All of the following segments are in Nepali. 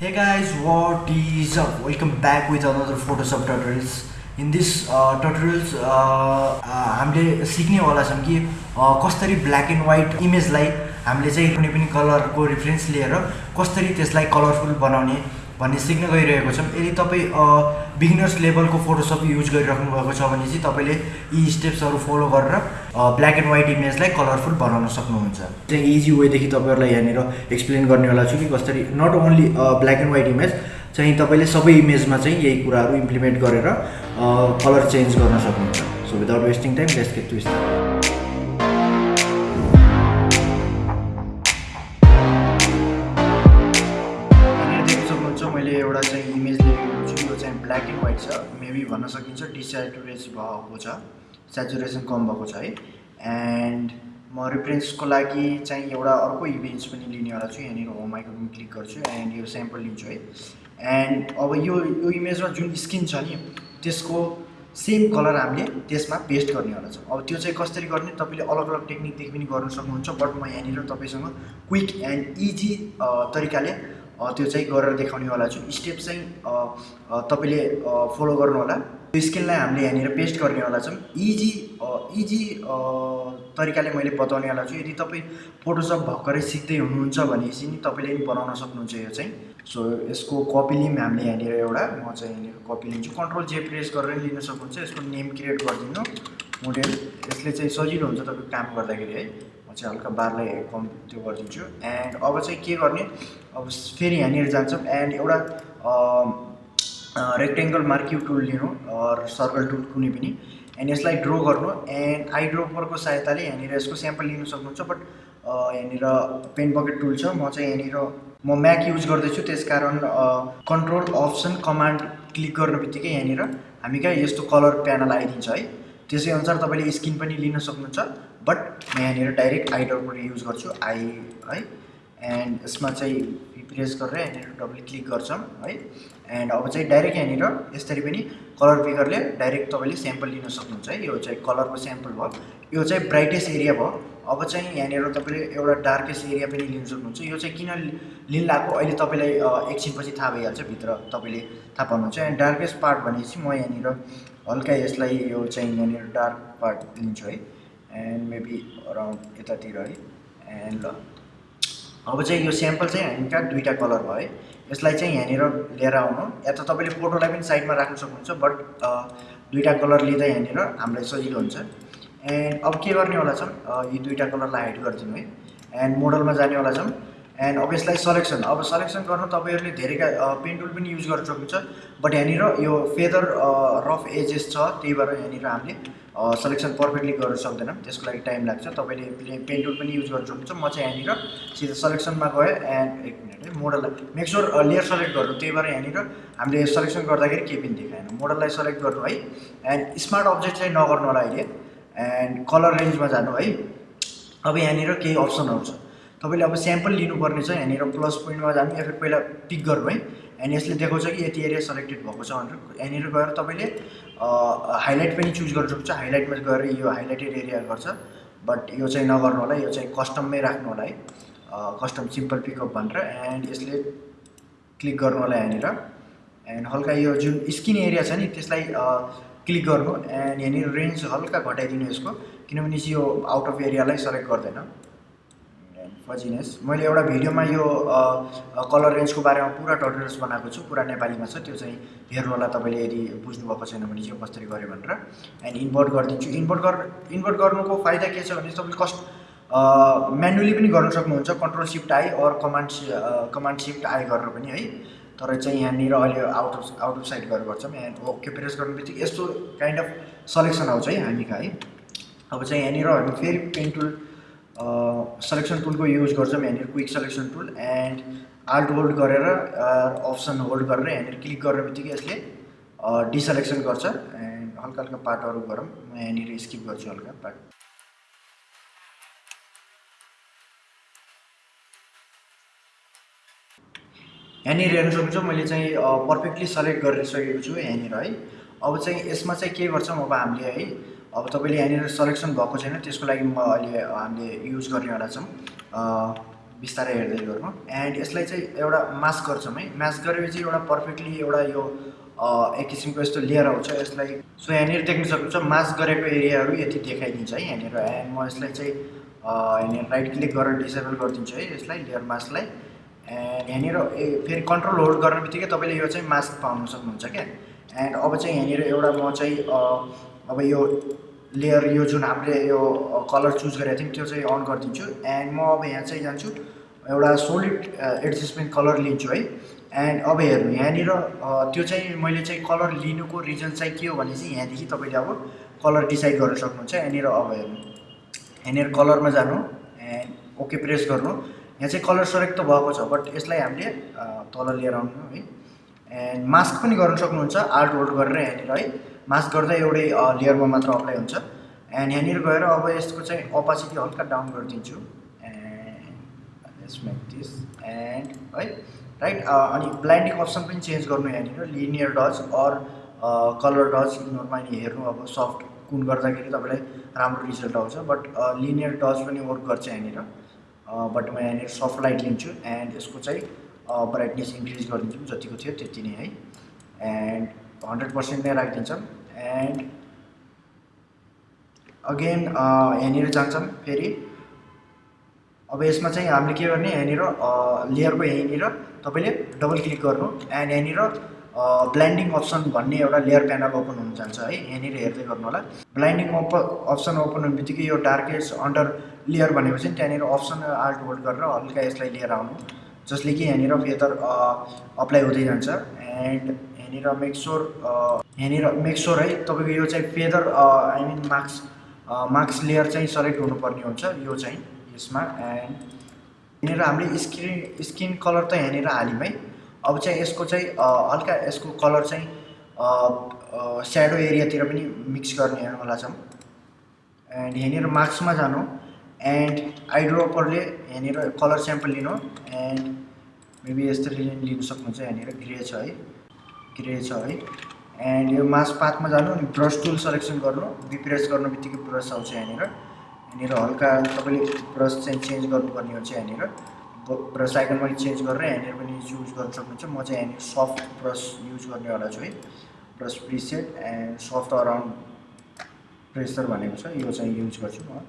Hey guys, what is up? Welcome back with another Photoshop tutorials. In this uh, tutorials, uh, uh, हामीले सिक्नेवाला छौँ कि uh, कसरी ब्ल्याक एन्ड व्हाइट इमेजलाई हामीले चाहिँ कुनै पनि कलरको रिफरेन्स लिएर कसरी त्यसलाई कलरफुल बनाउने भन्ने सिक्न गइरहेको छौँ। यदि तपाईँ बिगिनर्स लेभलको फोटोसप युज गरिराख्नु भएको छ भने चाहिँ तपाईँले यी स्टेप्सहरू फलो गरेर ब्ल्याक एन्ड व्हाइट इमेजलाई कलरफुल बनाउन सक्नुहुन्छ। चाहिँ इजी वेदेखि तपाईँहरूलाई यहाँनिर एक्सप्लेन गर्नेवाला छु कि कसरी not only black and white image चाहिँ तपाईँले सबै इमेजमा चाहिँ यही कुराहरू इम्प्लिमेन्ट गरेर कलर चेन्ज गर्न सक्नुहुन्छ। So without wasting time let's get to start मैले एउटा चाहिँ इमेज लिएको छु यो चाहिँ ब्ल्याक एन्ड व्हाइट छ। मेबी भन्न सकिन्छ डिसेचुरेस भएको छ सेचुरेसन कम भएको छ है। एन्ड म रिफरेन्सको लागि चाहिँ एउटा अर्को इमेज पनि लिनेवाला छु यहाँनिर होम आइकन क्लिक गर्छु एन्ड यो स्याम्पल लिन्छु है। एन्ड अब यो यो इमेजमा जुन स्किन छ नि त्यसको सेम कलर हामीले त्यसमा पेस्ट गर्नेवाला छौँ। अब त्यो चाहिँ कसरी गर्ने तपाईँले अलग अलग टेक्निकदेखि पनि गर्नु सक्नुहुन्छ बट म यहाँनिर तपाईँसँग क्विक एन्ड इजी तरिकाले त्यो चाहिँ गरेर देखाउनेवाला छु। स्टेप चाहिँ तपाईँले फलो गर्नुहोला त्यो स्किनलाई हामीले यहाँनिर पेस्ट गर्नेवाला छौँ। इजी इजी तरिकाले मैले बताउनेवाला छु। यदि तपाईँ फोटोसप भर्खरै सिक्दै हुनुहुन्छ भनेपछि नि तपाईँले पनि बनाउन सक्नुहुन्छ यो चाहिँ। सो यसको कपी लिम हामीले यहाँनिर एउटा म चाहिँ यहाँनिर कपी लिन्छु। कन्ट्रोल जे प्रेस गरेर लिन सक्नुहुन्छ। यसको नेम क्रिएट गरिदिनु। मोडेल यसले चाहिँ सजिलो हुन्छ तपाईँको काम गर्दाखेरि है। म चाहिँ हल्का बारलाई कम त्यो गरिदिन्छु। एन्ड अब चाहिँ के गर्ने? अब फेरि यहाँनिर जान्छौँ। एन्ड एउटा रेक्टेङ्गल मार्क्यु टुल लिनु सर्कल टुल कुनै पनि। एन्ड यसलाई ड्र गर्नु। एन्ड आई ड्रोपरको सहायताले यहाँनिर यसको स्याम्पल लिन सक्नुहुन्छ। बट यहाँनिर पेन बकेट टुल छ। म चाहिँ यहाँनिर म म्याक युज गर्दैछु। त्यस कारण कन्ट्रोल अप्सन कमान्ड क्लिक गर्ने बित्तिकै यहाँनिर हामी कहाँ यस्तो कलर प्यानल आइदिन्छ है। त्यसै अनुसार तपाईँले स्किन पनि लिन सक्नुहुन्छ। बट म यहाँनिर डाइरेक्ट आई युज गर्छु आई है? एन्ड यसमा चाहिँ प्रेस गरेर यहाँनिर डबल क्लिक गर्छौँ है? एन्ड अब चाहिँ डाइरेक्ट यहाँनिर यसरी पनि कलर पिकरले डाइरेक्ट तपाईँले स्याम्पल लिन सक्नुहुन्छ है? यो चाहिँ कलरको स्याम्पल भयो। यो चाहिँ ब्राइटेस्ट एरिया भयो। अब चाहिँ यहाँनिर तपाईँले एउटा डार्केस्ट एरिया पनि लिन सक्नुहुन्छ। यो चाहिँ किन लिन लाग्यो? अहिले तपाईँलाई एकछिनपछि थाहा भइहाल्छ भित्र तपाईँले थाहा पाउनुहुन्छ। एन्ड डार्केस्ट पार्ट भनेपछि म यहाँनिर हल्का यसलाई यो चाहिँ यहाँनिर डार्क पार्ट लिन्छु है? एन्ड मेबी अराउन्ड यतातिर है। एन्ड ल। अब चाहिँ यो स्याम्पल चाहिँ हामी कहाँ दुईवटा कलर भयो। है यसलाई चाहिँ यहाँनिर लिएर आउनु। या त तपाईँले फोटोलाई पनि साइडमा राख्न सक्नुहुन्छ बट दुईवटा कलर लिँदा यहाँनिर हामीलाई सजिलो हुन्छ। एन्ड अब के गर्नेवाला छौँ? यी दुईवटा कलरलाई हाइड गरिदिनु है। एन्ड मोडलमा जानेवाला छौँ। एन्ड अब यसलाई सलेक्सन अब सलेक्सन गर्नु तपाईँहरूले धेरैका पेन टुल पनि युज गर्न सक्नुहुन्छ। बट यहाँनिर यो फेदर रफ एजेस छ त्यही भएर यहाँनिर हामीले सलेक्सन पर्फेक्टली गर्न सक्दैनौँ। त्यसको लागि टाइम लाग्छ। तपाईँले पेन टुल पनि युज गर्न सक्नुहुन्छ। म चाहिँ यहाँनिर सिधा सलेक्सनमा गएँ एन्ड एक मिनट है मोडललाई मेकस्योर लेयर सेलेक्ट गर्नु। त्यही भएर यहाँनिर हामीले सलेक्सन गर्दाखेरि केही पनि देखाएन। मोडललाई सेलेक्ट गर्नु है। एन्ड स्मार्ट अब्जेक्ट चाहिँ नगर्नु होला अहिले। एन्ड कलर रेन्जमा जानु है। अब यहाँनिर केही अप्सनहरू छ तपाईँले अब स्याम्पल लिनुपर्ने छ यहाँनिर प्लस पोइन्टमा जानु या फिर पहिला पिक गर्नु है। एन्ड यसले देखाउँछ कि यति एरिया सेलेक्टेड भएको छ भनेर। यहाँनिर गएर तपाईँले हाइलाइट पनि चुज गर्नु सक्नुहुन्छ। हाइलाइटमा गएर यो हाइलाइटेड एरिया गर्छ। बट यो चाहिँ नगर्नु होला यो चाहिँ कस्टममै राख्नु होला है। कस्टम सिम्पल पिकअप भनेर। एन्ड यसले क्लिक गर्नु होला यहाँनिर। एन्ड हल्का यो जुन स्किन एरिया छ नि त्यसलाई क्लिक गर्नु। एन्ड यहाँनिर रेन्ज हल्का घटाइदिनु यसको। किनभने यो आउट अफ एरियालाई सेलेक्ट गर्दैन। फजिनेस। मैले एउटा भिडियोमा यो कलर रेन्जको बारेमा पुरा टटोरियल्स बनाएको छु पुरा नेपालीमा छ त्यो चाहिँ हेर्नु होला तपाईँले यदि बुझ्नुभएको छैन भने चाहिँ कसरी गऱ्यो भनेर। एन्ड इन्भर्ट गरिदिन्छु। इन्भर्ट गर इन्भर्ट गर्नुको फाइदा के छ भने तपाईँले कस्ट म्यानुअली पनि गर्न सक्नुहुन्छ control shift I or command command shift I गरेर पनि है। तर चाहिँ यहाँनिर अहिले out of out of side गरेर गर्छौँ एन्ड ओके प्रेस गर्नु बित्तिकै यस्तो काइन्ड अफ सलेक्सन आउँछ है हामी कहाँ है। अब चाहिँ यहाँनिर हामी फेरि पेन टुल सलेक्सन टुलको युज गर्छौँ यहाँनिर quick selection tool and alt hold गरेर अप्सन होल्ड गरेर यहाँनिर क्लिक गर्ने बित्तिकै यसले डिसलेक्सन गर्छ एन्ड हल्का हल्का पार्टहरू गरौँ। म यहाँनिर स्किप गर्छु हल्का पार्ट यहाँनिर हेर्नु सक्नुहुन्छ मैले चाहिँ पर्फेक्टली सेलेक्ट गरिसकेको छु यहाँनिर है। अब चाहिँ यसमा चाहिँ के गर्छौँ अब हामीले है अब तपाईँले यहाँनिर सलेक्सन भएको छैन त्यसको लागि म अहिले हामीले युज गर्नेवाला छौँ बिस्तारै हेर्दै गर्नु एन्ड यसलाई चाहिँ एउटा मास्क गर्छौँ है। मास्क गरेपछि एउटा पर्फेक्टली एउटा यो एक किसिमको यस्तो लेयर आउँछ। यसलाई सो यहाँनिर देख्न सक्नुहुन्छ मास्क गरेको एरियाहरू यति देखाइदिन्छ है यहाँनिर। एन्ड म यसलाई चाहिँ यहाँनिर राइट क्लिक गरेर डिसेबल गरिदिन्छु है यसलाई लेयर मास्कलाई एन्ड यहाँनिर ए फेरि कन्ट्रोल होल्ड गर्ने बित्तिकै तपाईँले यो चाहिँ मास्क पाउनु सक्नुहुन्छ क्या। एन्ड अब चाहिँ यहाँनिर एउटा म चाहिँ अब यो लेयर यो जुन हामीले यो कलर चुज गरेको थियौँ त्यो चाहिँ अन गरिदिन्छु। एन्ड म अब यहाँ चाहिँ जान्छु एउटा सोलिड एडजस्टमेन्ट कलर लिन्छु है। एन्ड अब हेर्नु यहाँनिर त्यो चाहिँ मैले चाहिँ कलर लिनुको रिजन चाहिँ के हो भने चाहिँ यहाँदेखि तपाईँले अब कलर डिसाइड गर्न सक्नुहुन्छ। यहाँनिर अब हेर्नु यहाँनिर कलरमा जानु एन्ड ओके प्रेस गर्नु। यहाँ चाहिँ कलर सेलेक्ट त भएको छ बट यसलाई हामीले तल लिएर आउनु है। एन्ड मास्क पनि गर्न सक्नुहुन्छ आर्ट होल्ड गरेर यहाँनिर है। मास्क गर्दा एउटै लेयरमा मात्र अप्लाई हुन्छ। एन्ड यहाँनिर गएर अब यसको चाहिँ अपासिटी हल्का डाउन गरिदिन्छु। एन्ड दिस एन्ड है राइट अनि ब्लाइन्डिङ अप्सन पनि चेन्ज गर्नु यहाँनिर। Linear dodge or colour dodge यिनीहरूमा हेर्नु अब सफ्ट कुन गर्दाखेरि तपाईँलाई राम्रो रिजल्ट आउँछ। बट लिनियर डज पनि वर्क गर्छ यहाँनिर। बट म यहाँनिर सफ्ट लाइट लिन्छु। एन्ड यसको चाहिँ ब्राइटनेस इन्क्रिज गरिदिन्छु। जतिको थियो त्यति नै है। एन्ड हन्ड्रेड पर्सेन्ट नै राखिदिन्छौँ। एन्ड अगेन यहाँनिर जान्छौँ फेरि। अब यसमा चाहिँ हामीले के गर्ने यहाँनिर लेयरको यहीँनिर तपाईँले डबल क्लिक गर्नु। एन्ड यहाँनिर ब्लाइन्डिङ अप्सन भन्ने एउटा लेयर प्यानल ओपन हुन जान्छ है। यहाँनिर हेर्दै गर्नु होला। ब्लाइन्डिङ अप अप्सन ओपन हुने बित्तिकै यो डार्केस्ट अन्डर लेयर भनेपछि त्यहाँनिर अप्सन आल्ट होल्ड गरेर हल्का यसलाई लिएर आउनु। जसले कि यहाँनिर फेदर अप्लाई हुँदै जान्छ। एन्ड यहाँनिर मेकस्योर यहाँनिर मेकस्योर है। तपाईँको यो चाहिँ feather I mean marks marks layer चाहिँ सेलेक्ट हुनुपर्ने हुन्छ यो चाहिँ यसमा। एन्ड यहाँनिर हामीले स्क्रिन स्किन कलर त यहाँनिर हाल्यौँ है। अब चाहिँ यसको चाहिँ हल्का यसको कलर चाहिँ स्याडो एरियातिर पनि मिक्स गर्नेवाला छौँ। एन्ड यहाँनिर मार्क्समा जानु। एन्ड आइड्रोपरले यहाँनिर कलर स्याम्पल लिनु। एन्ड मेबी यस्तरी लिनु सक्नुहुन्छ यहाँनिर। ग्रे छ है। ग्रे छ है। एन्ड यो मास पाथमा जानु अनि ब्रस टुल सेलेक्सन गर्नु बिप्रेस गर्नु बित्तिकै ब्रस आउँछ यहाँनिर। यहाँनिर हल्का तपाईँले ब्रस चाहिँ चेन्ज गर्नुपर्ने हुन्छ यहाँनिर। ब्रस आइकनमा चेन्ज गरेर यहाँनिर पनि युज गर्न सक्नुहुन्छ। म चाहिँ यहाँनिर सफ्ट ब्रस युज गर्नेवाला छु है। Brush preset and soft around pressure भनेको छ। यो चाहिँ युज गर्छु म।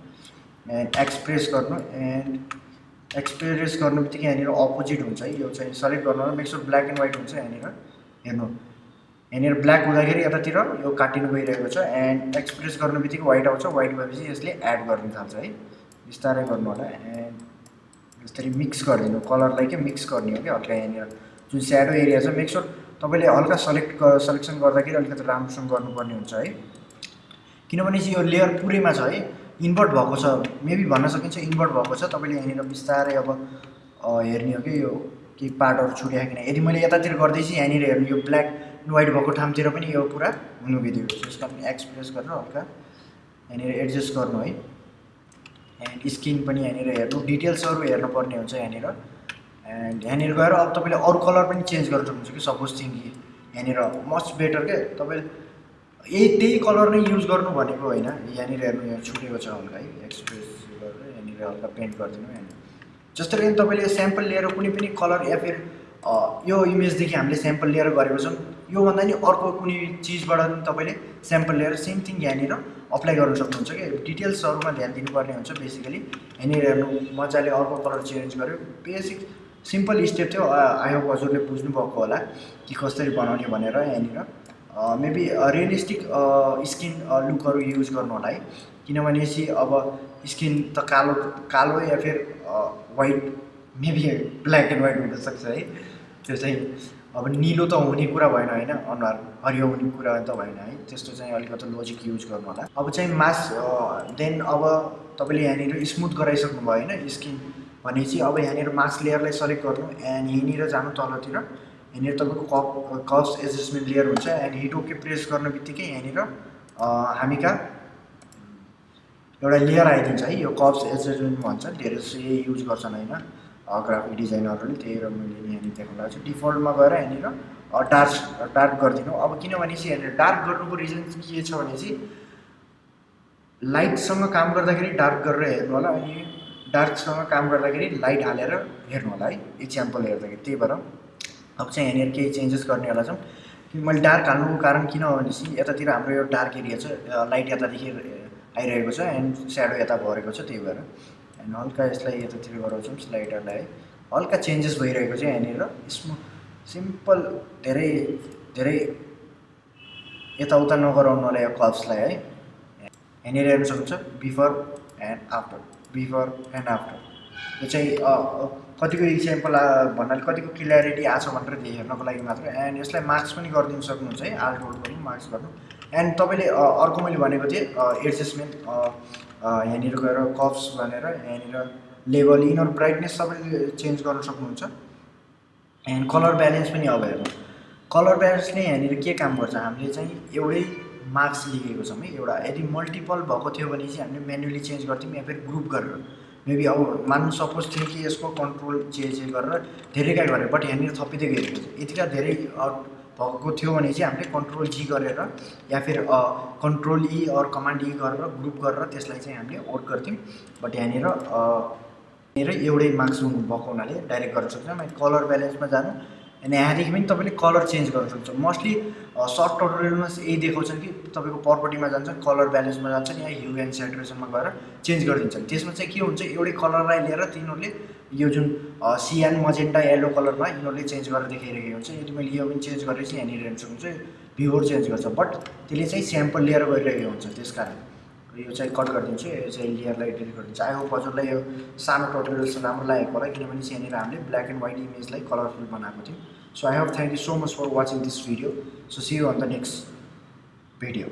एन्ड एक्सप्रेस गर्नु एन्ड एक्सप्रेस गर्नु बित्तिकै यहाँनिर अपोजिट हुन्छ है। यो चाहिँ सेलेक्ट गर्नु मेक्सर ब्ल्याक एन्ड व्हाइट हुन्छ यहाँनिर। हेर्नु। यहाँनिर ब्ल्याक हुँदाखेरि यतातिर यो काटिनु गइरहेको छ एन्ड एक्सप्रेस गर्नु बित्तिकै व्हाइट आउँछ। व्हाइट भएपछि यसले एड गर्नु थाल्छ है। बिस्तारै गर्नु होला एन्ड यसरी मिक्स गरिदिनु। कलरलाई के मिक्स गर्ने हो कि हल्का यहाँनिर जुन स्याडो एरिया छ मेक्सोर तपाईँले हल्का सेलेक्ट सेलेक्सन गर्दाखेरि अलिकति राम्रोसँग गर्नुपर्ने हुन्छ है। किनभने चाहिँ यो लेयर पुरैमा छ है। इन्भर्ट भएको छ। मेबी भन्न सकिन्छ इन्भर्ट भएको छ। तपाईँले यहाँनिर बिस्तारै अब हेर्ने हो कि यो केही पार्टहरू छुट्याएकिन यदि मैले यतातिर गर्दैछु यहाँनिर हेर्नु यो ब्ल्याक एन्ड व्हाइट भएको ठाउँतिर पनि यो पुरा हुनु बित्यो। यसको पनि एक्सप्रेस गरेर हल्का यहाँनिर एडजस्ट गर्नु है। एन्ड स्किन पनि यहाँनिर हेर्नु। डिटेल्सहरू हेर्नुपर्ने हुन्छ यहाँनिर। एन्ड यहाँनिर गएर अब तपाईँले अरू कलर पनि चेन्ज गर्न सक्नुहुन्छ कि? सपोज थिङ यहाँनिर मच बेटर के तपाईँले यही त्यही कलर नै युज गर्नु भनेको होइन। यहाँनिर हेर्नु यहाँ छुटेको छ हल्का है। एक्सप्रेस गरेर यहाँनिर हल्का पेन्ट गरिदिनु यहाँनिर जस्तो कि तपाईँले स्याम्पल लिएर कुनै पनि कलर या फिर यो इमेजदेखि हामीले स्याम्पल लिएर गरेको छौँ योभन्दा नि अर्को कुनै चिजबाट पनि तपाईँले स्याम्पल लिएर सेम थिङ यहाँनिर अप्लाई गर्न सक्नुहुन्छ कि? डिटेल्सहरूमा ध्यान दिनुपर्ने हुन्छ बेसिकली यहाँनिर हेर्नु मजाले अर्को कलर चेन्ज गर्यो। बेसिक सिम्पल स्टेप थियो। आई होप हजुरले बुझ्नुभएको होला कि कसरी बनाउने भनेर यहाँनिर। मेबी रियलिस्टिक स्किन लुकहरू युज गर्नु होला है। किनभने चाहिँ अब स्किन त कालो कालो या फिर white maybe black and white हुनसक्छ है। त्यो चाहिँ अब निलो त हुने कुरा भएन होइन अनुहार हरियो हुने कुरा त भएन है। त्यस्तो चाहिँ अलिकति लोजिक युज गर्नु होला। अब चाहिँ मास देन अब तपाईँले यहाँनिर स्मुथ गराइसक्नु भयो होइन स्किन भनेपछि अब यहाँनिर मास लेयरलाई सेलेक्ट गर्नु। एन्ड यहीँनिर जानु तलतिर यहाँनिर तपाईँको कप कप्स एडजस्टमेन्ट लेयर हुन्छ। एन्ड हिट ओके प्रेस गर्ने बित्तिकै यहाँनिर हामी कहाँ एउटा लेयर आइदिन्छ है। यो कप्स एडजस्टमेन्ट भन्छ। धेरै जस्तो यही युज गर्छन् होइन। ग्राफिक डिजाइनरहरूले त्यही र मैले यहाँनिर देख्नु लागेको छु। डिफल्टमा गएर यहाँनिर डार्क डार्क गरिदिनु। अब किनभने चाहिँ यहाँनिर डार्क गर्नुको रिजन के छ भने चाहिँ लाइटसँग काम गर्दाखेरि डार्क गरेर हेर्नु होला अनि डार्कसँग काम गर्दाखेरि लाइट हालेर हेर्नु होला है। इक्जाम्पल हेर्दाखेरि त्यही भएर। अब चाहिँ यहाँनिर केही चेन्जेस गर्नेवाला छौँ मैले डार्क हाल्नुको कारण किन हो भनेपछि यतातिर हाम्रो यो डार्क एरिया छ लाइट यतादेखि आइरहेको छ एन्ड स्याडो यता भरेको छ त्यही भएर। एन्ड हल्का यसलाई यतातिर गराउँछौँ स्लाइडरलाई है हल्का चेन्जेस भइरहेको छ यहाँनिर। स्मु सिम्पल धेरै धेरै यताउता नगराउनु होला यो कल्सलाई है। यहाँनिर हेर्नु सक्नुहुन्छ before and after before and after यो चाहिँ कतिको इक्जाम्पल भन्नाले कतिको क्लियरिटी आएको छ भनेर हेर्नको लागि मात्र। एन्ड यसलाई मार्क्स पनि गरिदिनु सक्नुहुन्छ है। आल्ट पनि मार्क्स गर्नु। एन्ड तपाईँले अर्को मैले भनेको थिएँ एडजस्टमेन्ट यहाँनिर गएर कप्स भनेर यहाँनिर लेभल यिनीहरू ब्राइटनेस सबैले चेन्ज गर्न सक्नुहुन्छ। एन्ड कलर ब्यालेन्स पनि अब कलर ब्यालेन्सले यहाँनिर के काम गर्छ? हामीले चाहिँ एउटै मार्क्स लिएको छौँ है। एउटा यदि मल्टिपल भएको थियो भने चाहिँ हामीले म्यानुअली चेन्ज गर्थ्यौँ या फेरि ग्रुप गरेर। मेबी अब मान्नु सपोज थियो कि यसको कन्ट्रोल जे जे गरेर धेरैका गरेँ बट यहाँनिर थपिँदै गएको छ। यतिका धेरै भएको थियो भने चाहिँ हामीले कन्ट्रोल जी गरेर या फिर control E or command E गरेर ग्रुप गरेर त्यसलाई चाहिँ हामीले वर्क गर्थ्यौँ। बट यहाँनिर यहाँनिर एउटै मार्क्स भएको हुनाले डाइरेक्ट गर्न सक्छौँ कलर ब्यालेन्समा जानु। अनि यहाँदेखि पनि तपाईँले कलर चेन्ज गर्न सक्नुहुन्छ मोस्टली सर्ट टोटोरियलमा यही देखाउँछन् कि तपाईँको प्रपर्टीमा जान्छ कलर ब्यालेन्समा जान्छन् या ह्यु एन्ड सेटुरेसनमा गएर चेन्ज गरिदिन्छन्। त्यसमा चाहिँ के हुन्छ एउटै कलरलाई लिएर तिनीहरूले यो जुन सिएन मजेन्टा येल्लो कलरमा यिनीहरूले चेन्ज गरेर देखाइरहेको हुन्छ। यदि मैले यो पनि चेन्ज चाहिँ यहाँनिर हेर्नु सक्नुहुन्छ भ्युवर चेन्ज गर्छ। बट त्यसले चाहिँ स्याम्पल लिएर गइरहेको हुन्छ त्यस कारण यो चाहिँ कट गरिदिन्छु यो चाहिँ लेयरलाई डिलिट गरिदिन्छु। आई होप हजुरलाई यो सानो चाहिँ राम्रो लागेको होला किनभने यहाँनिर हामीले ब्ल्याक एन्ड व्हाइट इमेजलाई कलरफुल बनाएको थियौँ। So I hope thank you so much for watching this video so see you on the next video